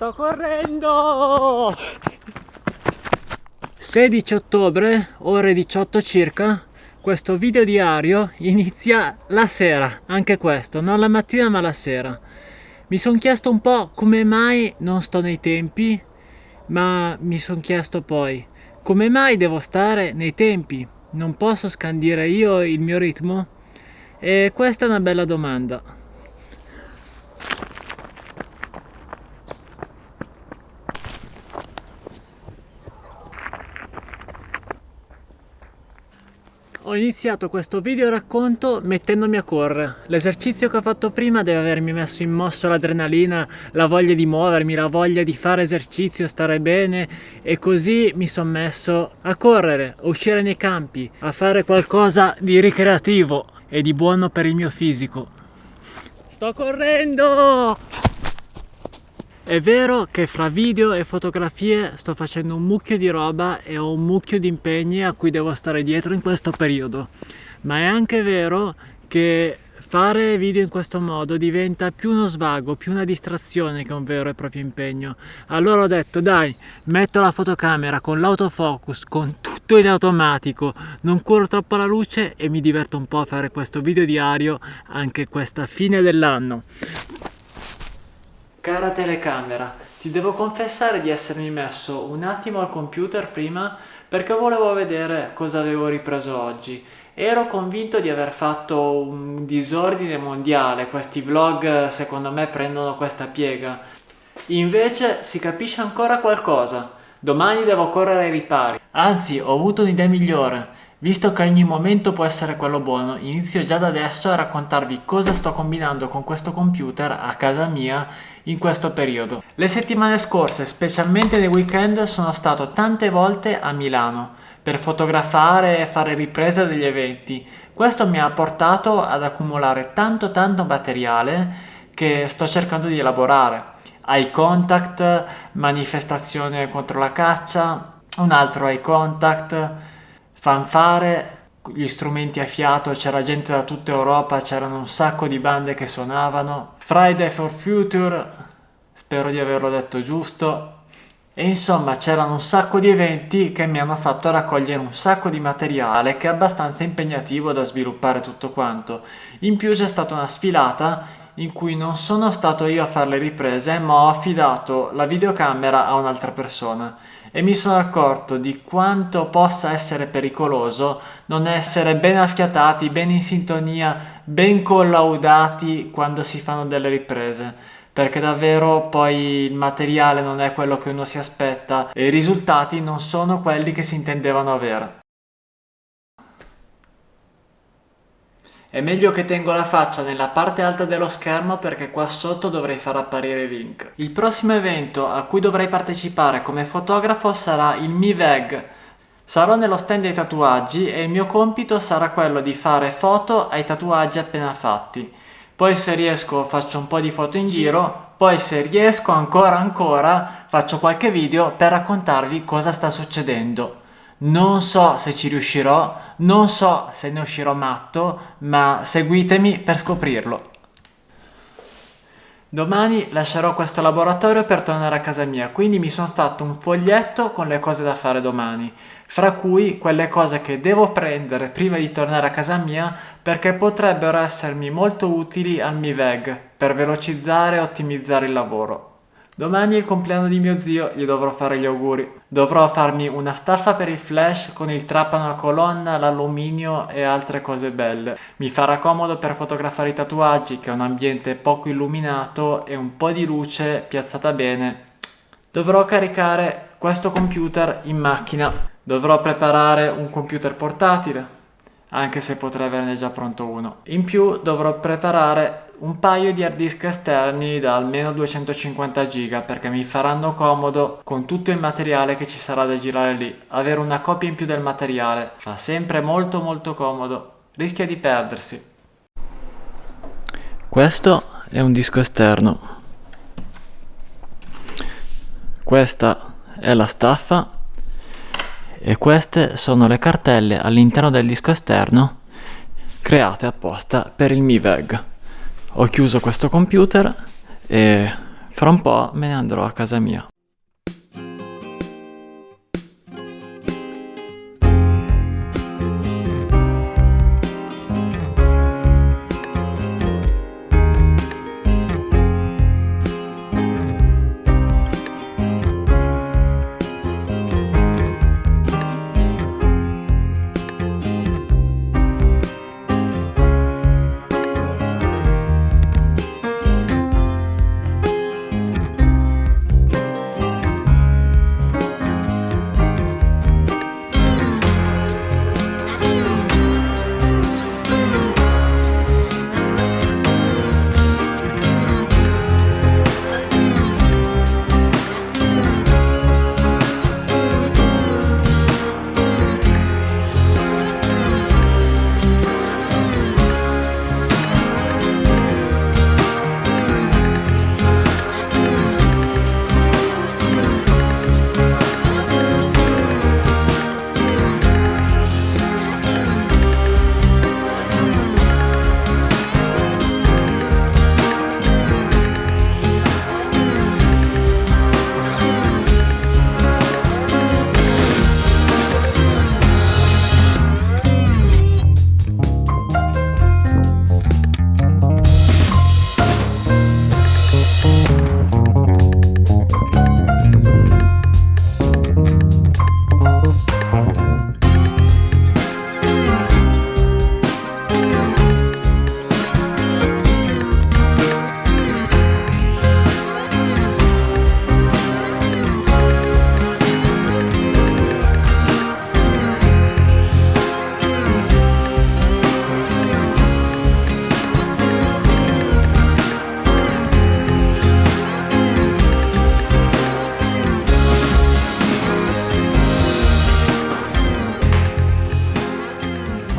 Sto correndo! 16 ottobre, ore 18 circa, questo video diario inizia la sera, anche questo, non la mattina ma la sera. Mi sono chiesto un po' come mai non sto nei tempi, ma mi sono chiesto poi come mai devo stare nei tempi? Non posso scandire io il mio ritmo? E questa è una bella domanda. Ho iniziato questo video racconto mettendomi a correre. L'esercizio che ho fatto prima deve avermi messo in mosso l'adrenalina, la voglia di muovermi, la voglia di fare esercizio, stare bene e così mi sono messo a correre, a uscire nei campi, a fare qualcosa di ricreativo e di buono per il mio fisico. Sto correndo! È vero che fra video e fotografie sto facendo un mucchio di roba e ho un mucchio di impegni a cui devo stare dietro in questo periodo, ma è anche vero che fare video in questo modo diventa più uno svago, più una distrazione che un vero e proprio impegno. Allora ho detto dai, metto la fotocamera con l'autofocus, con tutto in automatico, non corro troppo alla luce e mi diverto un po' a fare questo video diario anche questa fine dell'anno. Cara telecamera, ti devo confessare di essermi messo un attimo al computer prima perché volevo vedere cosa avevo ripreso oggi. Ero convinto di aver fatto un disordine mondiale, questi vlog secondo me prendono questa piega. Invece si capisce ancora qualcosa. Domani devo correre ai ripari. Anzi, ho avuto un'idea migliore. Visto che ogni momento può essere quello buono, inizio già da adesso a raccontarvi cosa sto combinando con questo computer a casa mia in questo periodo. Le settimane scorse, specialmente nei weekend, sono stato tante volte a Milano per fotografare e fare riprese degli eventi. Questo mi ha portato ad accumulare tanto tanto materiale che sto cercando di elaborare. Eye contact, manifestazione contro la caccia, un altro eye contact, fanfare, gli strumenti a fiato, c'era gente da tutta Europa, c'erano un sacco di bande che suonavano. Friday for Future, spero di averlo detto giusto. E insomma c'erano un sacco di eventi che mi hanno fatto raccogliere un sacco di materiale che è abbastanza impegnativo da sviluppare tutto quanto. In più c'è stata una sfilata in cui non sono stato io a fare le riprese ma ho affidato la videocamera a un'altra persona e mi sono accorto di quanto possa essere pericoloso non essere ben affiatati, ben in sintonia, ben collaudati quando si fanno delle riprese perché davvero poi il materiale non è quello che uno si aspetta e i risultati non sono quelli che si intendevano avere. È meglio che tengo la faccia nella parte alta dello schermo perché qua sotto dovrei far apparire link. Il prossimo evento a cui dovrei partecipare come fotografo sarà il MiVeg. Sarò nello stand dei tatuaggi e il mio compito sarà quello di fare foto ai tatuaggi appena fatti. Poi se riesco faccio un po' di foto in giro, poi se riesco ancora ancora faccio qualche video per raccontarvi cosa sta succedendo. Non so se ci riuscirò, non so se ne uscirò matto, ma seguitemi per scoprirlo. Domani lascerò questo laboratorio per tornare a casa mia, quindi mi sono fatto un foglietto con le cose da fare domani, fra cui quelle cose che devo prendere prima di tornare a casa mia perché potrebbero essermi molto utili al MiVeg per velocizzare e ottimizzare il lavoro. Domani è il compleanno di mio zio, gli dovrò fare gli auguri. Dovrò farmi una staffa per il flash con il trapano a colonna, l'alluminio e altre cose belle. Mi farà comodo per fotografare i tatuaggi, che è un ambiente poco illuminato e un po' di luce piazzata bene. Dovrò caricare questo computer in macchina. Dovrò preparare un computer portatile, anche se potrei averne già pronto uno. In più dovrò preparare un paio di hard disk esterni da almeno 250 giga perché mi faranno comodo con tutto il materiale che ci sarà da girare lì. Avere una copia in più del materiale fa sempre molto molto comodo, rischia di perdersi. Questo è un disco esterno. Questa è la staffa e queste sono le cartelle all'interno del disco esterno create apposta per il MiVeg ho chiuso questo computer e Fra un po' me ne andrò a casa mia.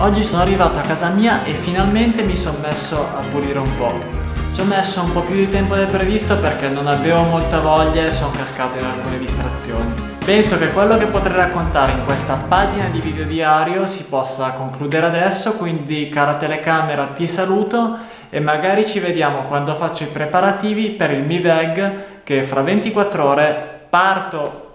Oggi sono arrivato a casa mia e finalmente mi sono messo a pulire un po'. Ci ho messo un po' più di tempo del previsto perché non avevo molta voglia e sono cascato in alcune distrazioni. Penso che quello che potrei raccontare in questa pagina di video diario si possa concludere adesso, quindi cara telecamera ti saluto e magari ci vediamo quando faccio i preparativi per il Mi Veg che fra 24 ore parto